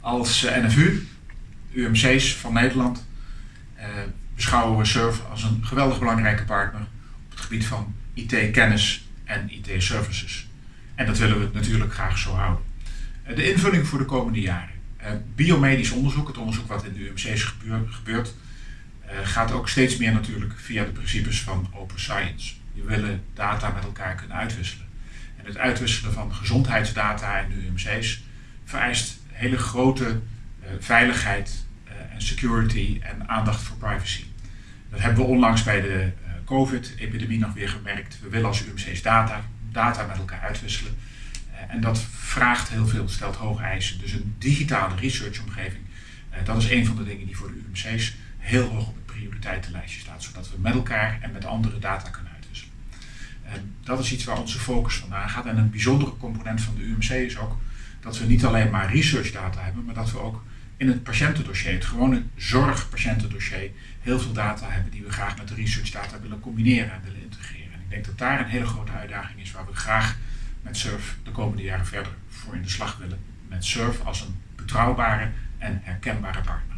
Als eh, NFU, UMC's van Nederland, eh, beschouwen we SURF als een geweldig belangrijke partner op het gebied van IT-kennis en IT-services. En dat willen we natuurlijk graag zo houden. Eh, de invulling voor de komende jaren. biomedisch onderzoek, het onderzoek wat in de UMC's gebeurt, gaat ook steeds meer natuurlijk via de principes van open science. Je willen data met elkaar kunnen uitwisselen. En het uitwisselen van gezondheidsdata in de UMC's vereist hele grote uh, veiligheid uh, en security en aandacht voor privacy. Dat hebben we onlangs bij de uh, COVID-epidemie nog weer gemerkt. We willen als UMC's data, data met elkaar uitwisselen. en dat vraagt heel veel, stelt hoge eisen. Dus een digitale researchomgeving, dat is een van de dingen die voor de UMC's heel hoog op het prioriteitenlijstje staat. Zodat we met elkaar en met andere data kunnen uitwisselen. En dat is iets waar onze focus vandaan gaat. En een bijzondere component van de UMC is ook dat we niet alleen maar research data hebben, maar dat we ook in het patiëntendossier, het gewone zorgpatiëntendossier, heel veel data hebben die we graag met de research data willen combineren en willen integreren. En ik denk dat daar een hele grote uitdaging is waar we graag met SURF de komende jaren verder voor in de slag willen. Met SURF als een betrouwbare en herkenbare partner.